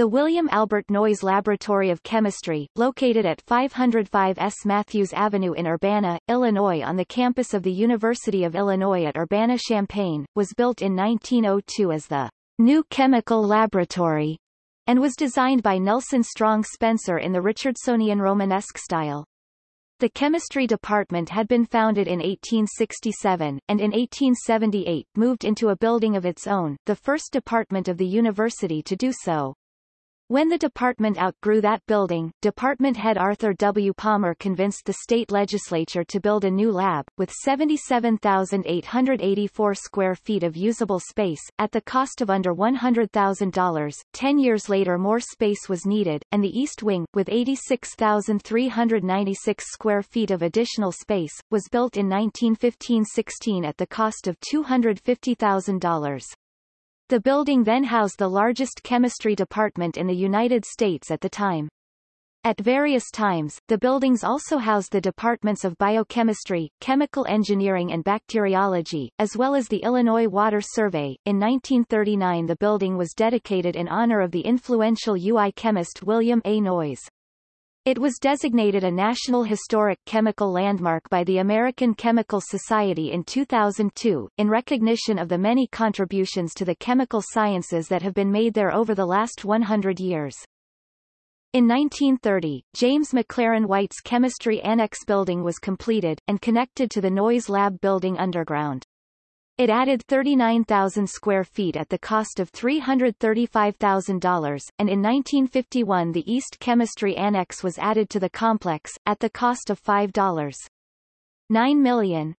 The William Albert Noyes Laboratory of Chemistry, located at 505 S. Matthews Avenue in Urbana, Illinois on the campus of the University of Illinois at Urbana-Champaign, was built in 1902 as the New Chemical Laboratory, and was designed by Nelson Strong Spencer in the Richardsonian Romanesque style. The chemistry department had been founded in 1867, and in 1878 moved into a building of its own, the first department of the university to do so. When the department outgrew that building, department head Arthur W. Palmer convinced the state legislature to build a new lab, with 77,884 square feet of usable space, at the cost of under $100,000. Ten years later more space was needed, and the East Wing, with 86,396 square feet of additional space, was built in 1915-16 at the cost of $250,000. The building then housed the largest chemistry department in the United States at the time. At various times, the buildings also housed the departments of biochemistry, chemical engineering and bacteriology, as well as the Illinois Water Survey. In 1939 the building was dedicated in honor of the influential UI chemist William A. Noyes. It was designated a National Historic Chemical Landmark by the American Chemical Society in 2002, in recognition of the many contributions to the chemical sciences that have been made there over the last 100 years. In 1930, James McLaren White's Chemistry Annex building was completed, and connected to the Noyes Lab building underground. It added 39,000 square feet at the cost of $335,000, and in 1951 the East Chemistry Annex was added to the complex, at the cost of $5. 9 million.